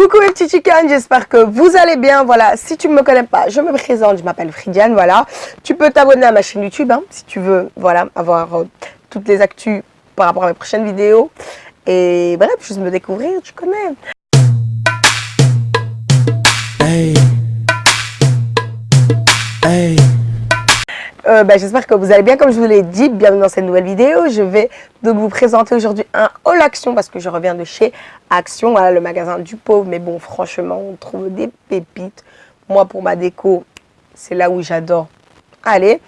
Coucou mes petits chickens, j'espère que vous allez bien. Voilà, si tu ne me connais pas, je me présente, je m'appelle Fridiane, voilà. Tu peux t'abonner à ma chaîne YouTube, hein, si tu veux, voilà, avoir euh, toutes les actus par rapport à mes prochaines vidéos. Et bref, juste me découvrir, tu connais. Euh, bah, j'espère que vous allez bien. Comme je vous l'ai dit, bienvenue dans cette nouvelle vidéo. Je vais donc vous présenter aujourd'hui un haul Action parce que je reviens de chez Action, voilà, le magasin du pauvre. Mais bon, franchement, on trouve des pépites. Moi, pour ma déco, c'est là où j'adore aller.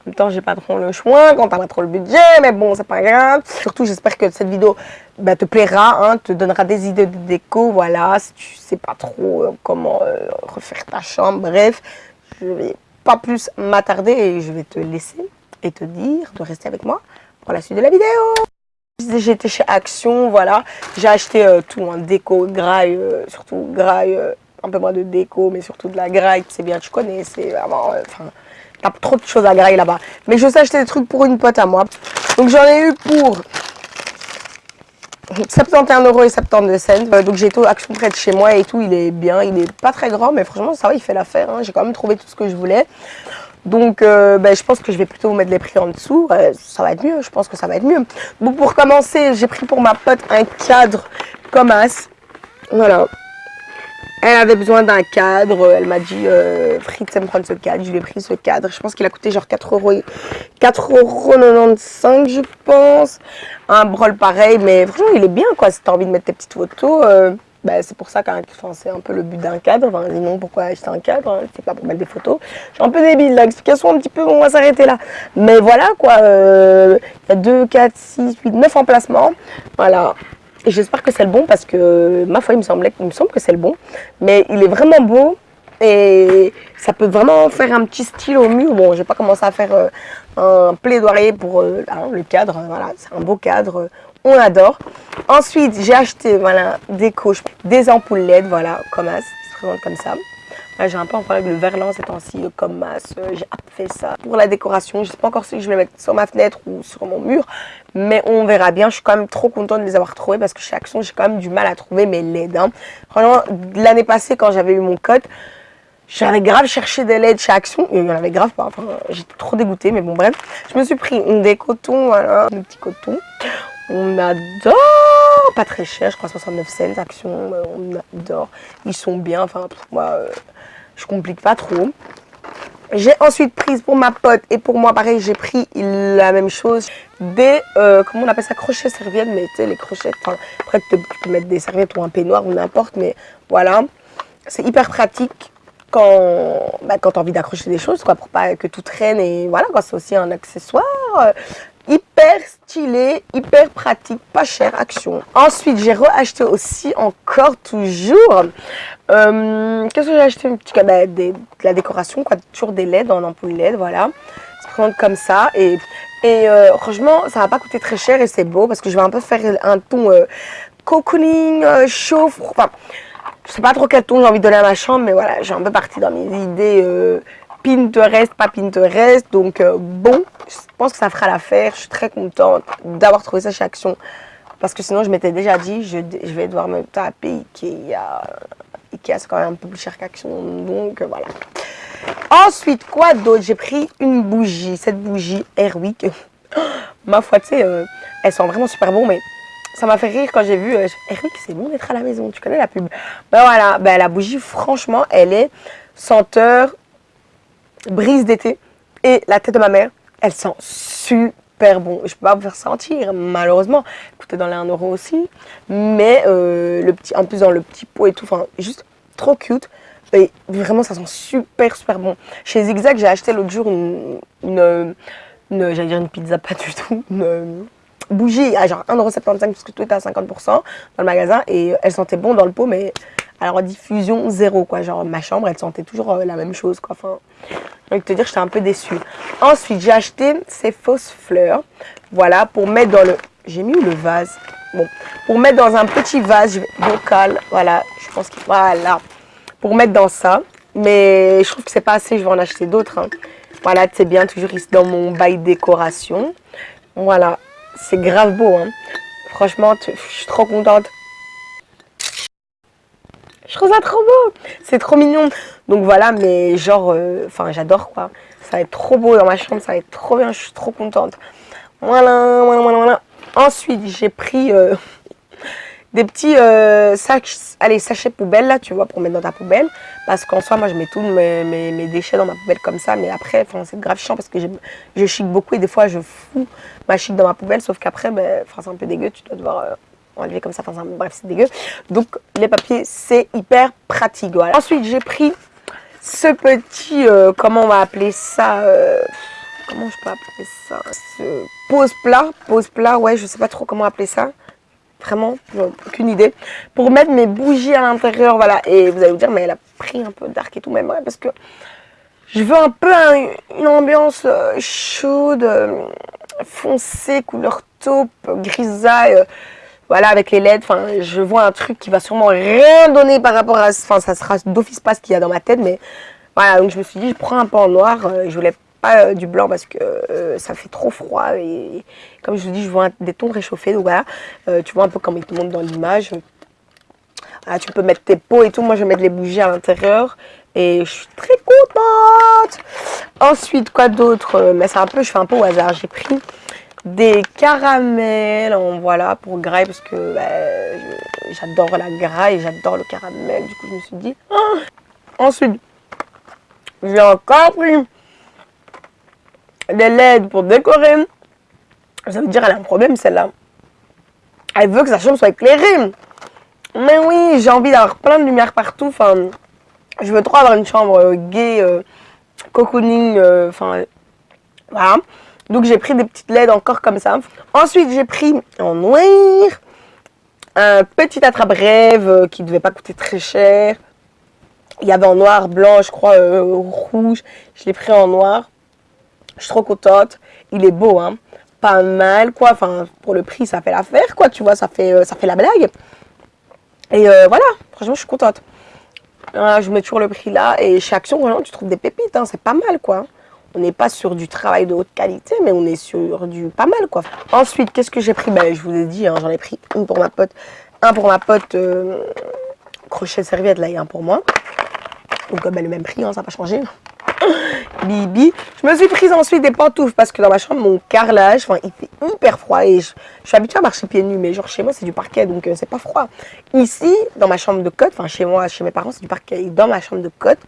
En même temps, j'ai pas trop le choix quand t'as pas trop le budget, mais bon, c'est pas grave. Surtout, j'espère que cette vidéo bah, te plaira, hein, te donnera des idées de déco, voilà, si tu sais pas trop euh, comment euh, refaire ta chambre, bref, je vais pas plus m'attarder et je vais te laisser et te dire de rester avec moi pour la suite de la vidéo. J'étais chez Action, voilà. J'ai acheté euh, tout, en déco, graille, euh, surtout graille, euh, un peu moins de déco, mais surtout de la graille, c'est bien, tu connais, c'est vraiment... Enfin, t'as trop de choses à graille là-bas. Mais je sais acheter des trucs pour une pote à moi. Donc j'en ai eu pour 71 euros et 72 cents. Euh, donc j'ai tout Action près de chez moi et tout. Il est bien. Il est pas très grand, mais franchement, ça va, il fait l'affaire. Hein. J'ai quand même trouvé tout ce que je voulais. Donc euh, ben, je pense que je vais plutôt mettre les prix en dessous. Euh, ça va être mieux. Je pense que ça va être mieux. Donc pour commencer, j'ai pris pour ma pote un cadre comme as. Voilà. Elle avait besoin d'un cadre. Elle m'a dit, euh, Fritz me prendre ce cadre. Je lui ai pris ce cadre. Je pense qu'il a coûté genre 4 euros. 4,95 je pense. Un brol pareil. Mais franchement, il est bien quoi. Si tu as envie de mettre tes petites photos. Euh, bah, c'est pour ça que c'est un peu le but d'un cadre. Enfin, sinon, pourquoi acheter un cadre hein, C'est pas pour mettre des photos. Je suis un peu débile. L'explication un petit peu, on va s'arrêter là. Mais voilà quoi. Euh, il y a 2, 4, 6, 8, 9 emplacements. Voilà. Et j'espère que c'est le bon parce que ma foi, il me, semblait, il me semble que c'est le bon. Mais il est vraiment beau et ça peut vraiment faire un petit style au mur. Bon, je vais pas commencer à faire euh, un plaidoyer pour euh, hein, le cadre. Voilà, c'est un beau cadre. On adore. Ensuite, j'ai acheté voilà, des coches, des ampoules LED, voilà, comme ça, se présente comme ça j'ai un peu un problème le verlan ces temps-ci, comme masse. Euh, j'ai fait ça pour la décoration. Je sais pas encore si je vais mettre sur ma fenêtre ou sur mon mur. Mais on verra bien. Je suis quand même trop contente de les avoir trouvés parce que chez Action, j'ai quand même du mal à trouver mes LED. Hein. L'année passée, quand j'avais eu mon code, j'avais grave cherché des LED chez Action. Il y en avait grave pas. Enfin, j'étais trop dégoûtée. Mais bon, bref. Je me suis pris des cotons, voilà, des petits cotons. On adore Pas très cher, je crois 69 cents, Action, euh, on adore. Ils sont bien, enfin, moi, euh, je complique pas trop. J'ai ensuite pris pour ma pote et pour moi pareil j'ai pris la même chose des euh, comment on appelle ça crochets serviettes mais tu sais les crochets enfin après tu peux mettre des serviettes ou un peignoir ou n'importe mais voilà c'est hyper pratique quand bah, quand tu as envie d'accrocher des choses quoi pour pas que tout traîne et voilà c'est aussi un accessoire hyper stylé, hyper pratique, pas cher, action. Ensuite, j'ai re-acheté aussi encore toujours, euh, qu'est-ce que j'ai acheté? Un petit bah, de la décoration, quoi, toujours des LED en ampoule LED, voilà. Ça se comme ça et, et euh, franchement, ça va pas coûter très cher et c'est beau parce que je vais un peu faire un ton euh, cocooning, chaud, enfin, je sais pas trop quel ton j'ai envie de donner à ma chambre, mais voilà, j'ai un peu parti dans mes idées Pinterest, pas Pinterest. Donc bon, je pense que ça fera l'affaire. Je suis très contente d'avoir trouvé ça chez Action. Parce que sinon, je m'étais déjà dit, je, vais devoir me taper Ikea. Ikea, c'est quand même un peu plus cher qu'Action. Donc euh, voilà. Ensuite, quoi d'autre? J'ai pris une bougie. Cette bougie Airwick. Ma foi, tu sais, euh, elles sont vraiment super bon, mais ça m'a fait rire quand j'ai vu Airwick, c'est bon d'être à la maison. Tu connais la pub? Ben voilà, ben, la bougie, franchement, elle est senteur brise d'été. Et la tête de ma mère, elle sent super bon. Je peux pas vous faire sentir, malheureusement. Coûtait dans les 1 euro aussi. Mais euh, le petit, en plus dans le petit pot et tout, enfin, juste trop cute. Et vraiment, ça sent super, super bon. Chez Zigzag, j'ai acheté l'autre jour une, j'allais dire une pizza, pas du tout, une bougie à genre 1,75€ parce que tout était à 50% dans le magasin. Et elle sentait bon dans le pot, mais alors diffusion zéro quoi. Genre ma chambre, elle sentait toujours euh, la même chose quoi. Enfin, je te dire, j'étais un peu déçue. Ensuite, j'ai acheté ces fausses fleurs. Voilà, pour mettre dans le... J'ai mis où le vase? Bon, pour mettre dans un petit vase vocal. Voilà, je pense que... Voilà, pour mettre dans ça. Mais je trouve que c'est pas assez, je vais en acheter d'autres. Hein. Voilà, c'est bien, toujours ici dans mon bail décoration. Voilà, c'est grave beau. Hein. Franchement, je suis trop contente. Je trouve ça trop beau. C'est trop mignon. Donc voilà, mais genre, euh, enfin, j'adore quoi. Ça va être trop beau dans ma chambre, ça va être trop bien, je suis trop contente. Voilà, voilà, voilà, voilà. Ensuite, j'ai pris euh, des petits euh, sacs, allez, sachets poubelle là, tu vois, pour mettre dans ta poubelle. Parce qu'en soi, moi, je mets tous mes, déchets dans ma poubelle comme ça. Mais après, c'est grave chiant parce que je chic beaucoup et des fois, je fous ma chic dans ma poubelle. Sauf qu'après, ben, c'est un peu dégueu, tu dois devoir enlever comme ça. Enfin, bref, c'est dégueu. Donc, les papiers, c'est hyper pratique. Voilà. Ensuite, j'ai pris ce petit, euh, comment on va appeler ça Comment je peux appeler ça Ce pose plat, pose plat, ouais, je sais pas trop comment appeler ça. Vraiment, aucune idée. Pour mettre mes bougies à l'intérieur, voilà. Et vous allez vous dire, mais elle a pris un peu dark et tout, même, ouais, parce que je veux un peu une ambiance euh, chaude, euh, foncée, couleur taupe, grisaille. Euh, voilà, avec les LED, je vois un truc qui va sûrement rien donner par rapport à... Enfin, ça sera d'office pas ce qu'il y a dans ma tête, mais voilà, donc je me suis dit, je prends un en noir. je voulais pas du blanc parce que ça fait trop froid et comme je vous dis, je vois des tons réchauffés. Donc voilà, euh, tu vois un peu comme il te montre dans l'image. tu peux mettre tes pots et tout. Moi, je vais mettre les bougies à l'intérieur. Et je suis très contente. Ensuite, quoi d'autre? Euh, Mais c'est un peu, je fais un peu au hasard. J'ai pris des caramels voilà pour graille parce que bah, j'adore la graille, j'adore le caramel. Du coup, je me suis dit. Ah Ensuite, j'ai encore pris des LED pour décorer. Ça veut dire elle a un problème celle-là. Elle veut que sa chambre soit éclairée. Mais oui, j'ai envie d'avoir plein de lumière partout. Enfin, je veux trop avoir une chambre euh, gay, euh, cocooning. Euh, enfin, voilà. Donc j'ai pris des petites LED encore comme ça. Ensuite, j'ai pris en noir un petit attrape-rêve qui ne devait pas coûter très cher. Il y avait en noir, blanc, je crois, rouge. Je l'ai pris en noir. Je suis trop contente. Il est beau, hein pas mal, quoi. Enfin, pour le prix, ça fait l'affaire, quoi, tu vois, ça fait, euh, la blague. Et euh, voilà, franchement, je suis contente. je mets toujours le prix là. Et chez Action, vraiment, tu trouves des pépites, hein, c'est pas mal, quoi. On n'est pas sur du travail de haute qualité, mais on est sur du pas mal, quoi. Ensuite, qu'est-ce que j'ai pris? Ben, Je vous ai dit, hein, j'en ai pris une pour ma pote, un pour ma pote euh, crochet serviette, là, et un pour moi. Donc, ben, le même prix, hein, ça n'a pas changé. Bibi. Je me suis prise ensuite des pantoufles parce que dans ma chambre, mon carrelage, enfin, il fait hyper froid et je, suis habituée à marcher pieds nus, mais genre chez moi, c'est du parquet, donc euh, c'est pas froid. Ici, dans ma chambre de côte, enfin chez moi, chez mes parents, c'est du parquet. Et dans ma chambre de côte,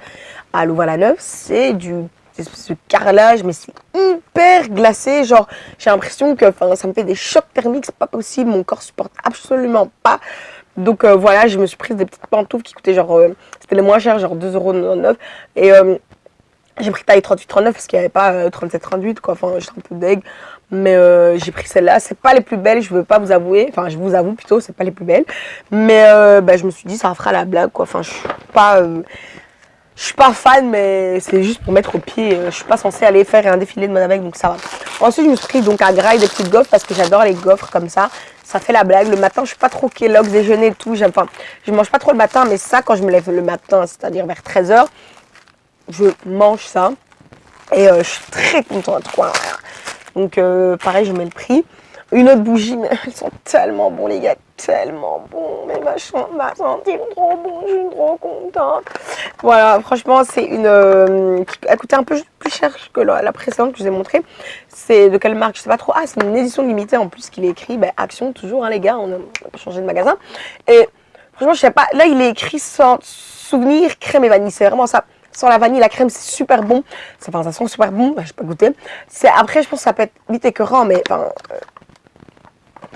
à Louvain-la-Neuve, c'est du ce carrelage, mais c'est hyper glacé. Genre, j'ai l'impression que ça me fait des chocs thermiques, c'est pas possible. Mon corps supporte absolument pas. Donc euh, voilà, je me suis prise des petites pantoufles qui coûtaient genre, euh, c'était les moins chers, genre 2,99€. Et j'ai pris taille 38-39 parce qu'il n'y avait pas 37-38 euh, quoi, enfin j'étais un peu deg. Mais euh, j'ai pris celle-là, c'est pas les plus belles, je veux pas vous avouer, enfin je vous avoue plutôt, c'est pas les plus belles. Mais euh, bah, je me suis dit ça fera la blague quoi, enfin je suis pas... je suis pas fan, mais c'est juste pour mettre au pied. Je suis pas censée aller faire un défilé de mode avec, donc ça va. Ensuite, je me suis pris donc à graille des petites gaufres parce que j'adore les gaufres comme ça. Ça fait la blague. Le matin, je suis pas trop Kellogg, déjeuner et tout. Enfin, je mange pas trop le matin, mais ça, quand je me lève le matin, c'est-à-dire vers 13h, je mange ça. Et euh, je suis très contente, quoi. Donc, euh, pareil, je mets le prix. Une autre bougie, mais elles sont tellement bons, les gars, tellement bons. Mais ma chambre va sentir trop bon, je suis trop contente. Voilà, franchement, c'est une... Euh, qui a coûté un peu plus cher que la, précédente que je vous ai montré. C'est de quelle marque Je sais pas trop. Ah, c'est une édition limitée en plus qu'il est écrit. Ben, Action, toujours, hein, les gars, on a changé de magasin. Et franchement, je sais pas, là, il est écrit sans souvenir crème et vanille. C'est vraiment ça. Sans la vanille, la crème, c'est super bon. Enfin, ça sent super bon. Je peux goûter. Après, je pense que ça peut être vite écœurant, mais enfin, euh,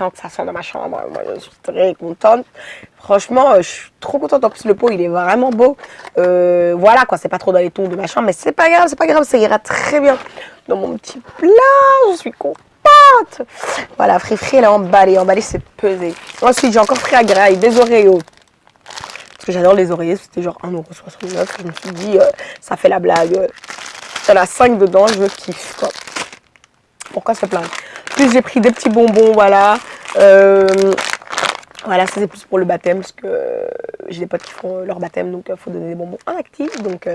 que ça sent dans ma chambre, moi, je suis très contente. Franchement, euh, je suis trop contente. En plus, le pot, il est vraiment beau. Euh, voilà, quoi. C'est pas trop dans les tons de ma chambre, mais c'est pas grave, c'est pas grave. Ça ira très bien dans mon petit plat. Je suis contente. Voilà, fri fri, elle est emballée. Emballée, c'est pesé. Ensuite, j'ai encore pris à graille des Oreos. Parce que j'adore les oreillers, c'était genre 1,69€. Je me suis dit, euh, ça fait la blague. T'as la 5 dedans, je kiffe quoi. Pourquoi se plaindre? Plus j'ai pris des petits bonbons, voilà. Euh, voilà, ça c'est plus pour le baptême, parce que j'ai des potes qui font leur baptême, donc il euh, faut donner des bonbons inactifs. Donc,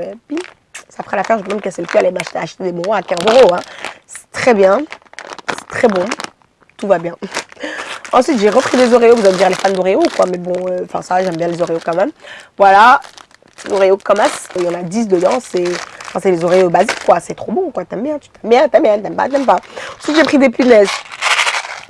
ça fera l'affaire, je vais même casser le cul, aller m'acheter acheter des bonbons à 15 euros. Hein. C'est très bien, c'est très bon, tout va bien. Ensuite, j'ai repris des Oreos. Vous allez me dire les fans d'Oreo quoi. Mais bon, euh, enfin ça, j'aime bien les Oreos quand même. Voilà. Oreos comme Il y en a 10 dedans. C'est enfin, les Oreos basiques quoi. C'est trop bon quoi. T'aimes bien, tu t'aimes bien, t'aimes bien, t'aimes pas, t'aimes pas. Ensuite, j'ai pris des punaises.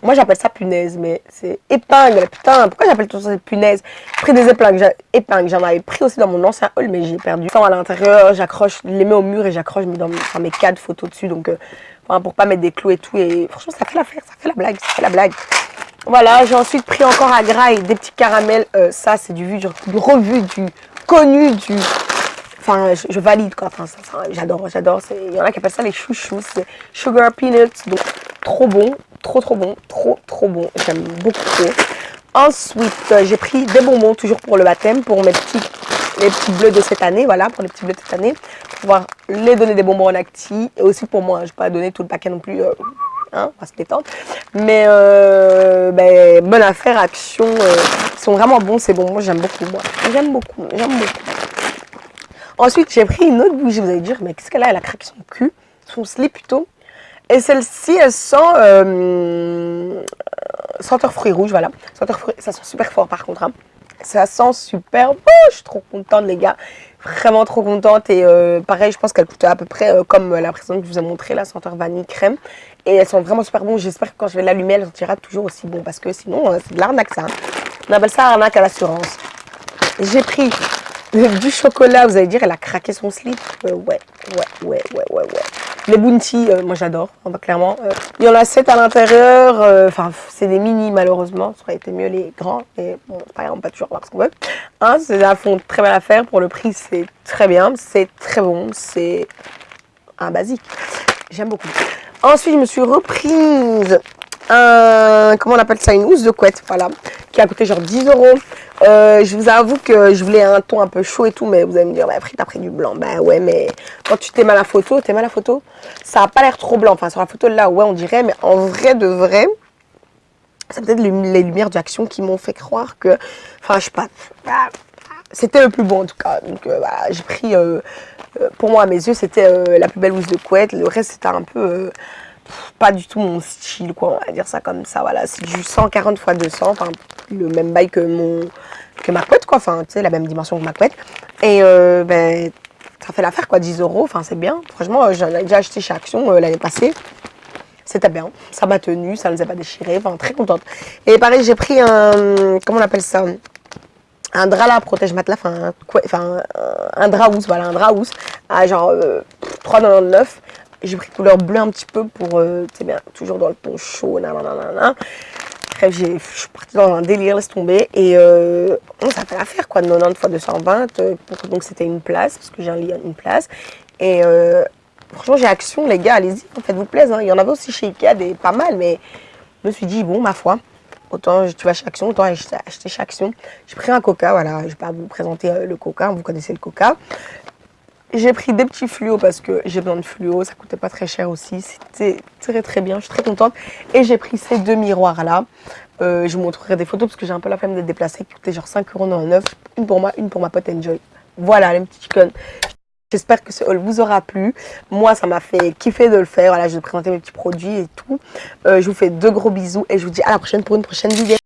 Moi, j'appelle ça punaise, mais c'est épingle. Putain, pourquoi j'appelle tout ça des punaises J'ai pris des épingles. épingles. J'en avais pris aussi dans mon ancien hall, mais j'ai perdu. Enfin, à l'intérieur, j'accroche, les mets au mur et j'accroche dans mes cadres photos dessus. Donc, euh, enfin, pour pas mettre des clous et tout. Et franchement, ça fait l'affaire, ça fait la blague, ça fait la blague. Voilà, j'ai ensuite pris encore à graille des petits caramels. Euh, ça, c'est du vu, du revu, du connu, du... Enfin, je, valide quoi. Enfin, j'adore, j'adore. Il y en a qui appellent ça les chouchous. C'est sugar peanuts. Donc, trop bon. Trop trop bon, trop trop bon, j'aime beaucoup. Ensuite, euh, j'ai pris des bonbons, toujours pour le baptême, pour mes petits, les petits bleus de cette année, voilà, pour les petits bleus de cette année, pour pouvoir les donner des bonbons en acti, et aussi pour moi, je ne vais pas donner tout le paquet non plus, euh, hein, on va se détendre. Mais, euh, ben, bonne affaire, action, ils sont vraiment bons ces bonbons, j'aime beaucoup, moi, j'aime beaucoup, j'aime beaucoup. Ensuite, j'ai pris une autre bougie, vous allez dire, mais qu'est-ce qu'elle a? Elle a craqué son cul, son slip plutôt. Et celle-ci, elle sent euh, senteur fruits rouges, voilà. Senteur fruits, ça sent super fort par contre. Hein. Ça sent super bon, je suis trop contente les gars. Vraiment trop contente et euh, pareil, je pense qu'elle coûte à peu près euh, comme la précédente que je vous ai montré, la senteur vanille crème. Et elles sont vraiment super bon. J'espère que quand je vais l'allumer, elle sentira toujours aussi bon parce que sinon, c'est de l'arnaque ça. Hein. On appelle ça arnaque à l'assurance. J'ai pris du chocolat, vous allez dire, elle a craqué son slip. ouais, ouais, ouais, ouais, ouais, ouais. Les Bounty, euh, moi j'adore, clairement. Euh, il y en a 7 à l'intérieur, euh, enfin c'est des mini malheureusement, ça aurait été mieux les grands, mais bon, pas grave, on peut toujours voir ce qu'on veut. Hein, c'est fond très belle affaire, pour le prix c'est très bien, c'est très bon, c'est un basique. J'aime beaucoup. Ensuite, je me suis reprise comment on appelle ça, une housse de couette, voilà, qui a coûté genre 10 euros. Euh, je vous avoue que je voulais un ton un peu chaud et tout, mais vous allez me dire, bah, t'as pris du blanc. Bah ouais, mais quand tu t'aimes à la photo, t'aimes à la photo, ça a pas l'air trop blanc. Enfin, sur la photo là, ouais, on dirait, mais en vrai de vrai, c'est peut-être les lumières d'action qui m'ont fait croire que, enfin, je sais pas, bah, c'était le plus beau en tout cas. Donc euh, j'ai pris, euh, pour moi à mes yeux, c'était la plus belle housse de couette. Le reste, c'était un peu pas du tout mon style, quoi, on va dire ça comme ça, voilà, c'est du 140 x 200, enfin, le même bail que mon, que ma couette, quoi, enfin, tu sais, la même dimension que ma couette, et euh, ben, ça fait l'affaire, quoi, 10 euros, enfin, c'est bien, franchement, euh, j'en ai déjà acheté chez Action euh, l'année passée, c'était bien, ça m'a tenu, ça ne nous a pas déchiré, enfin, très contente, et pareil, j'ai pris un, comment on appelle ça? Un drap là, protège matelas, enfin, enfin un drap voilà, un drap housse, à genre 3,99 j'ai pris couleur bleu un petit peu pour, euh, tu sais bien, toujours dans le ton chaud, nanana. Bref, je suis partie dans un délire, laisse tomber. Et euh, ça fait l'affaire, quoi, de 90 fois 220. Euh, donc c'était une place, parce que j'ai un lit une place. Et euh, franchement, j'ai action, les gars, allez-y, faites-vous plaisir. Hein. Il y en avait aussi chez Ikea, des pas mal, mais je me suis dit, bon, ma foi, autant tu vas chez Action, autant acheter, acheter chez Action. J'ai pris un coca, voilà, je ne vais pas vous présenter le coca, vous connaissez le coca. J'ai pris des petits fluos parce que j'ai besoin de fluo, ça coûtait pas très cher aussi, c'était très très bien, je suis très contente. Et j'ai pris ces deux miroirs là, euh, je vous montrerai des photos parce que j'ai un peu la flemme d'être déplacée, qui coûtaient genre 5,99€, une pour moi, une pour ma pote Enjoy. Voilà les petits chickens. J'espère que ce haul vous aura plu. Moi, ça m'a fait kiffer de le faire. Voilà, je vais vous présenter mes petits produits et tout. Euh, je vous fais de gros bisous et je vous dis à la prochaine pour une prochaine vidéo.